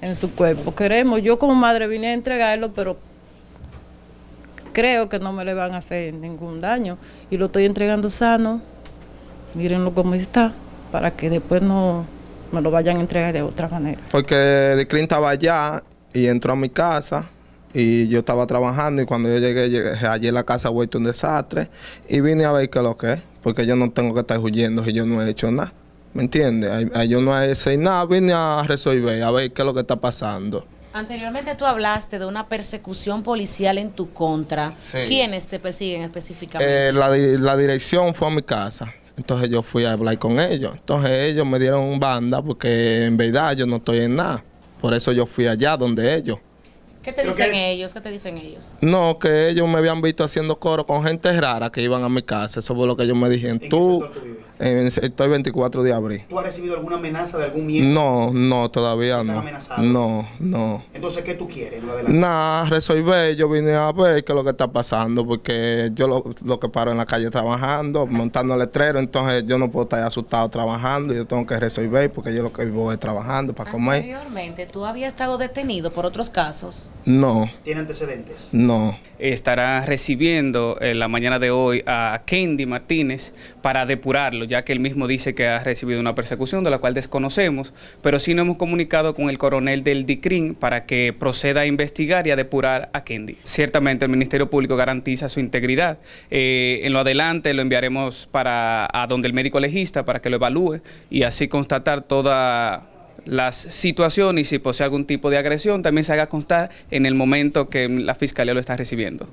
en su cuerpo. Queremos, yo como madre vine a entregarlo, pero creo que no me le van a hacer ningún daño. Y lo estoy entregando sano. Mírenlo cómo está, para que después no me lo vayan a entregar de otra manera. Porque Diclin estaba allá y entró a mi casa y yo estaba trabajando y cuando yo llegué, llegué allí en la casa vuelto un desastre y vine a ver qué es lo que es, porque yo no tengo que estar huyendo si yo no he hecho nada. ¿Me entiendes? Ahí- ahí Yo no he hecho nada, vine a resolver, a ver qué es lo que está pasando. Anteriormente tú hablaste de una persecución policial en tu contra. Sí. ¿Quiénes te persiguen específicamente? Eh, la, la dirección fue a mi casa. Entonces yo fui a hablar con ellos. Entonces ellos me dieron banda porque en verdad yo no estoy en nada. Por eso yo fui allá donde ellos. ¿Qué te dicen ellos? ¿Qué te dicen ellos? No, que ellos me habían visto haciendo coro con gente rara que iban a mi casa. Eso fue lo que ellos me dijeron. qué Tú, vives? En el sector 24 de abril. ¿Tú has recibido alguna amenaza de algún miembro? No, no, todavía ¿Estás no. amenazado? No, no. Entonces, ¿qué tú quieres? en Lo adelante? Nada, resolver. Yo vine a ver qué es lo que está pasando porque yo lo, lo que paro en la calle trabajando, montando letrero, entonces yo no puedo estar asustado trabajando. Yo tengo que resolver porque yo lo que vivo es trabajando para comer. Anteriormente tú habías estado detenido por otros casos. No, ¿Tiene antecedentes? no. estará recibiendo en la mañana de hoy a Kendi Martínez para depurarlo, ya que él mismo dice que ha recibido una persecución de la cual desconocemos, pero sí nos hemos comunicado con el coronel del DICRIN para que proceda a investigar y a depurar a Kendi. Ciertamente el Ministerio Público garantiza su integridad. Eh, en lo adelante lo enviaremos para a donde el médico legista para que lo evalúe y así constatar toda las situaciones y si posee algún tipo de agresión también se haga constar en el momento que la fiscalía lo está recibiendo.